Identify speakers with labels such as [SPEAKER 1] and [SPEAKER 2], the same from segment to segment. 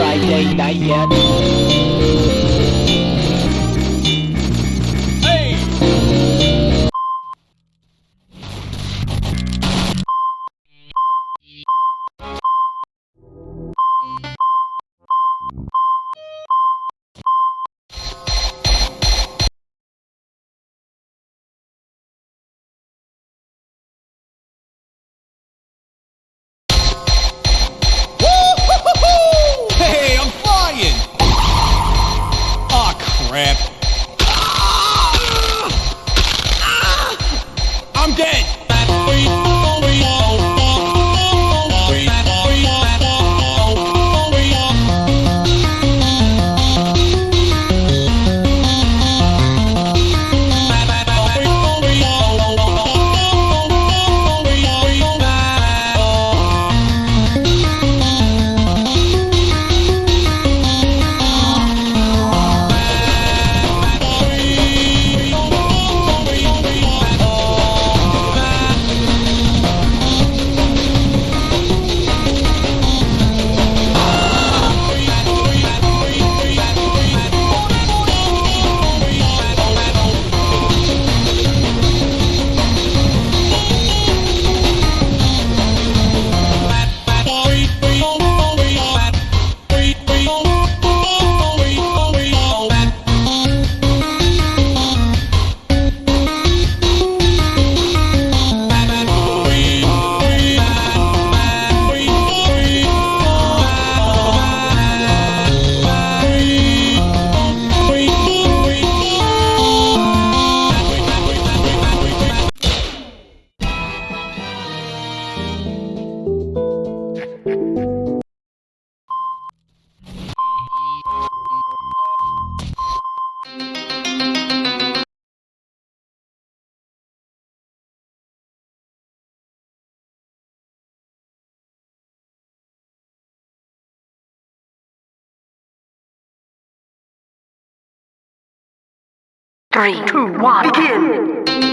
[SPEAKER 1] Friday night yet.
[SPEAKER 2] Three, two, one, begin!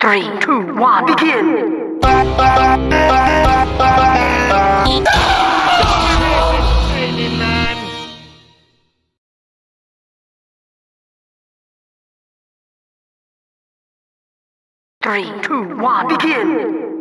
[SPEAKER 2] Three, two, one, begin!
[SPEAKER 3] Three, two, one, begin!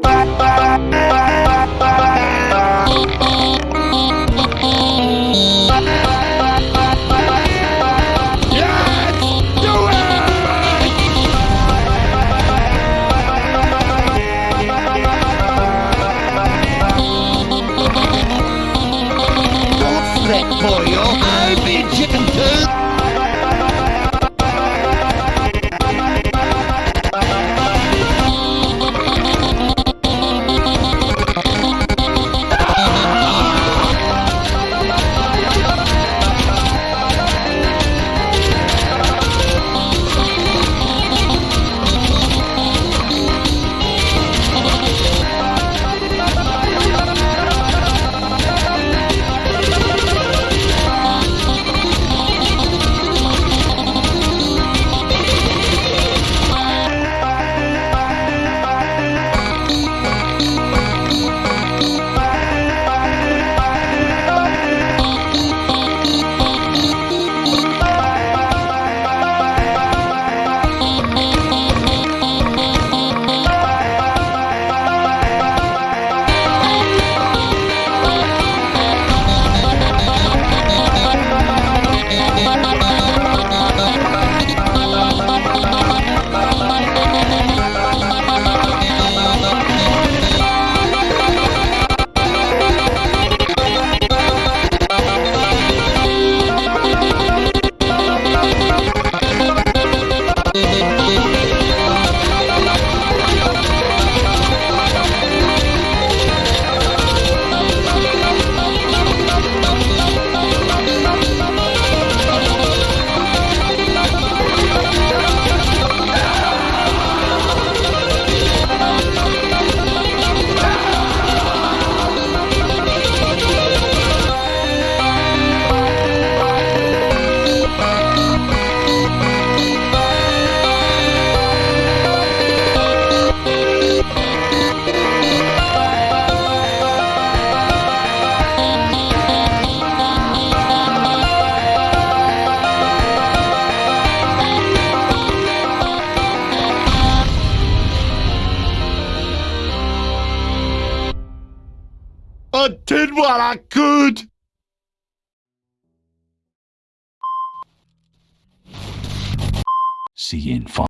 [SPEAKER 4] See you in five.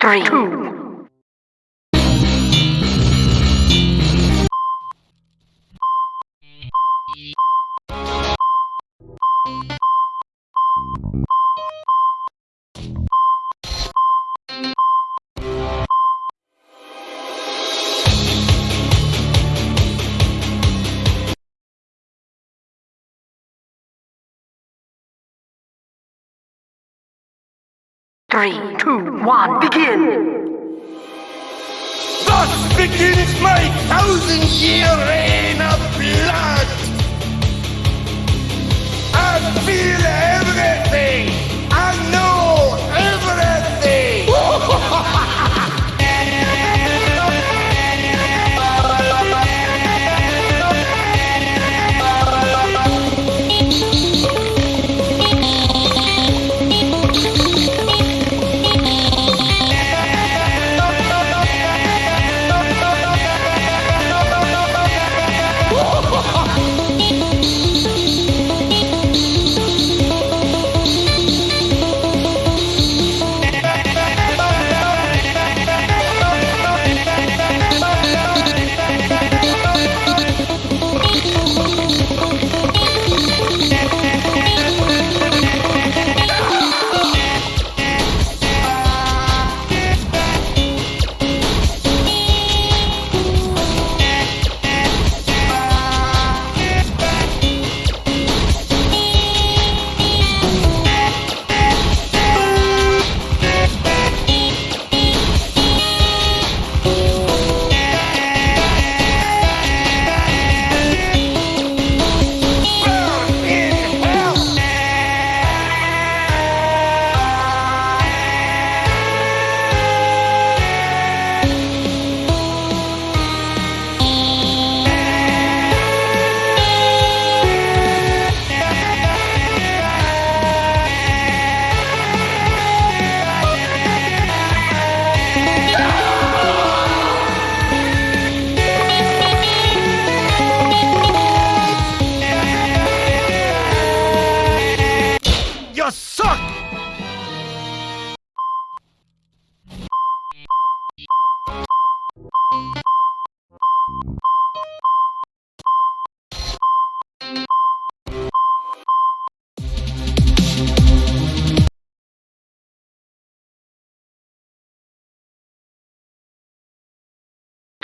[SPEAKER 3] Three, two, three, two, one, begin.
[SPEAKER 5] Thus begins my thousand-year reign of blood. I feel everything.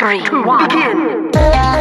[SPEAKER 2] Three, two, one, begin.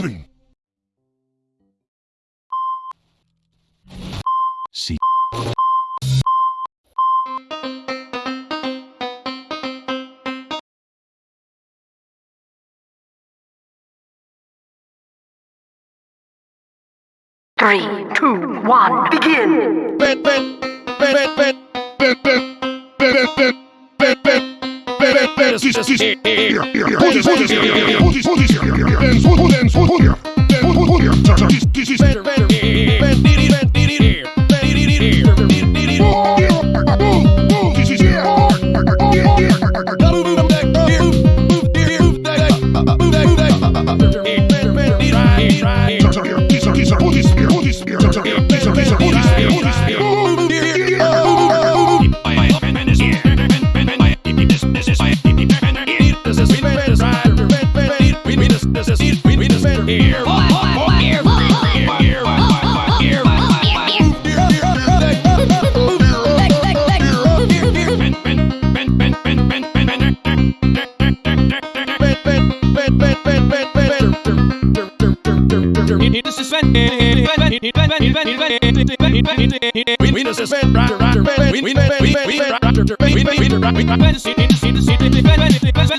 [SPEAKER 1] See.
[SPEAKER 2] Three, two, one, begin dance this here here
[SPEAKER 1] put this put this
[SPEAKER 5] here put this put this here dance put dance put here dance put here this this is
[SPEAKER 3] better better. We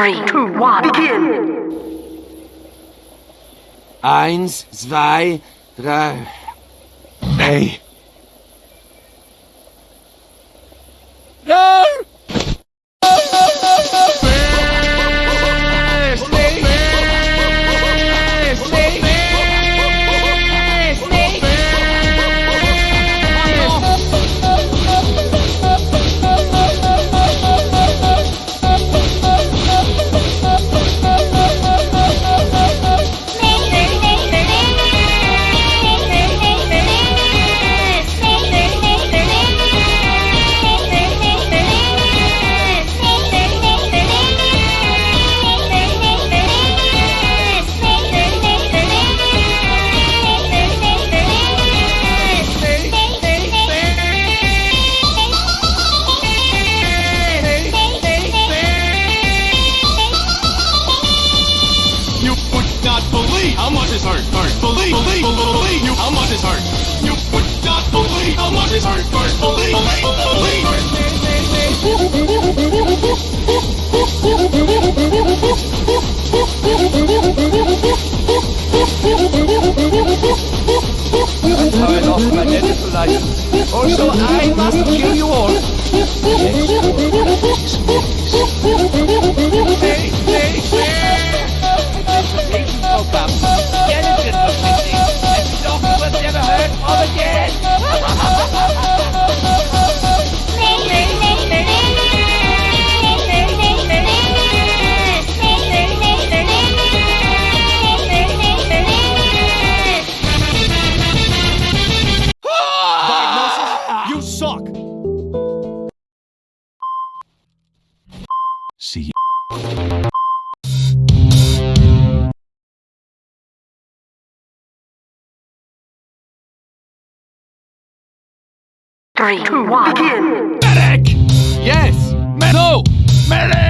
[SPEAKER 3] Three, two, one, begin! Eins, zwei, drei. Hey!
[SPEAKER 1] No!
[SPEAKER 2] Three, two, one. Begin.
[SPEAKER 5] Medic! Yes! Me no!
[SPEAKER 3] Medic!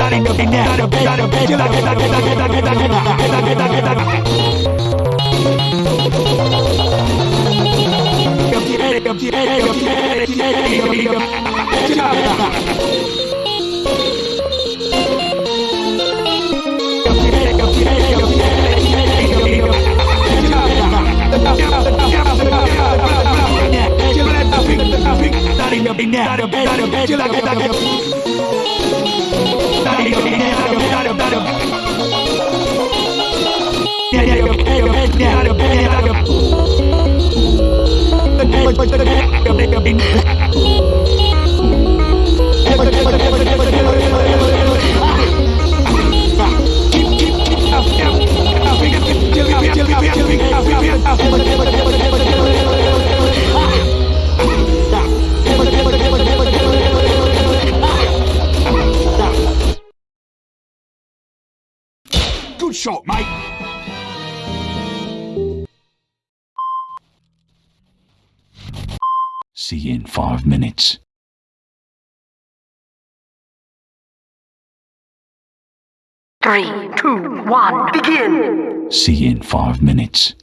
[SPEAKER 3] Not a bad,
[SPEAKER 5] not a bad, not a bad,
[SPEAKER 1] Hãy
[SPEAKER 2] subscribe cho kênh
[SPEAKER 5] Ghiền Mì Gõ Để không
[SPEAKER 1] bỏ lỡ những
[SPEAKER 4] video hấp dẫn five minutes.
[SPEAKER 2] Three, two, one, begin!
[SPEAKER 4] See you in five minutes.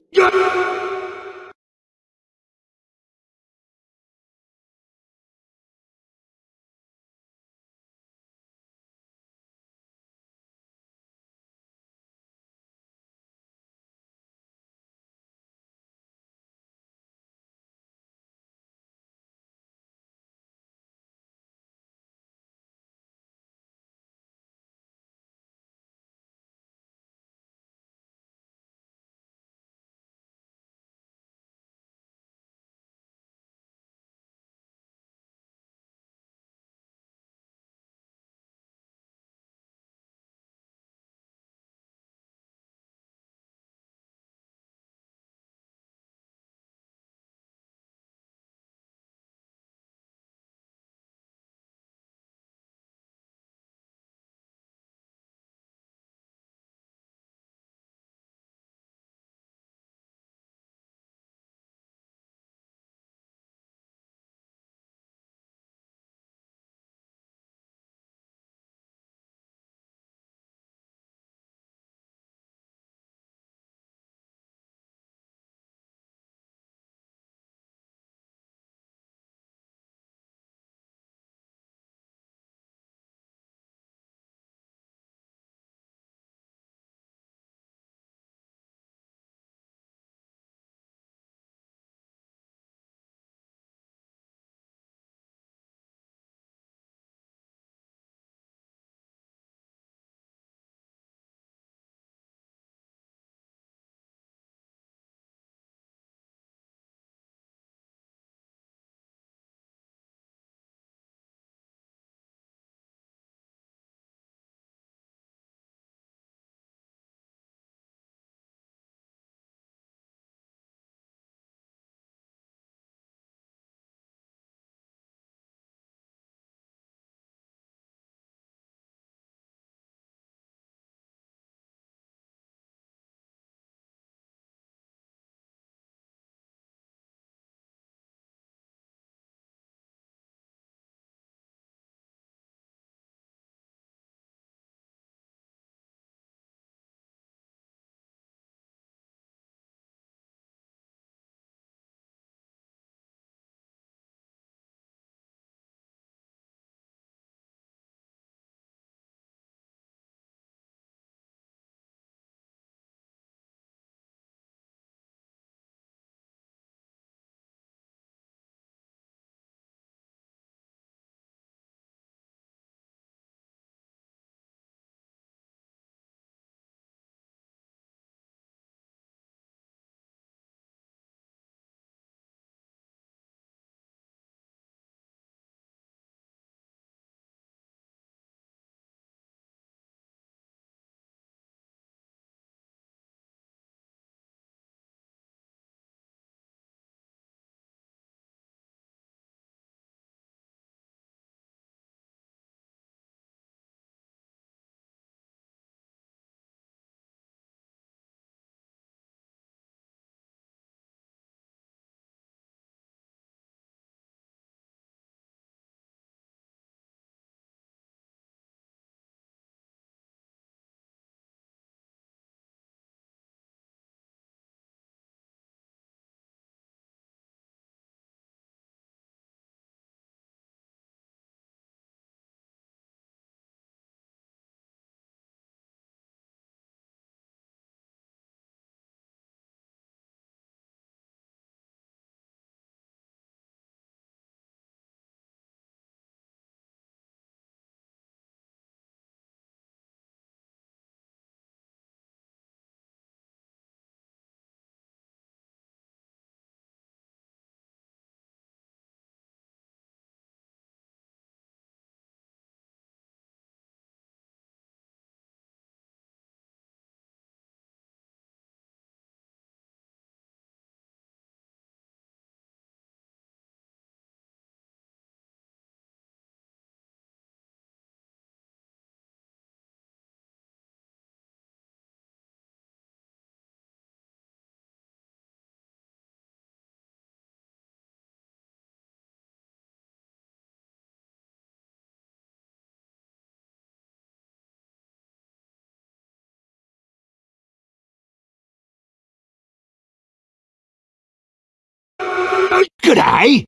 [SPEAKER 4] Good
[SPEAKER 6] eye.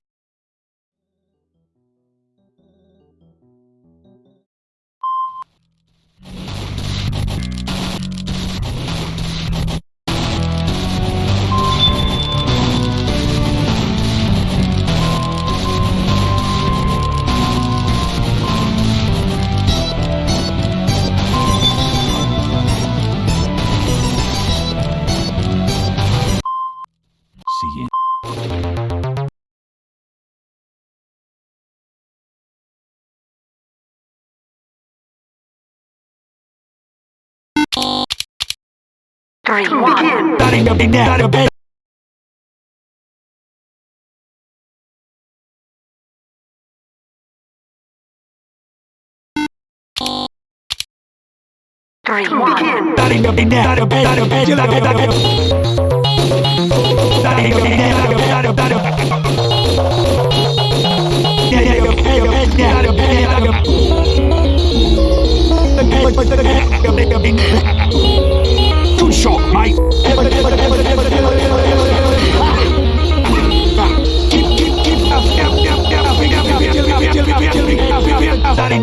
[SPEAKER 7] three,
[SPEAKER 4] two,
[SPEAKER 7] one. Begin.
[SPEAKER 4] Starting up and. Three, one. Begin. Starting up bed. Bed. Bed. Bed. Bed. Bed. Bed.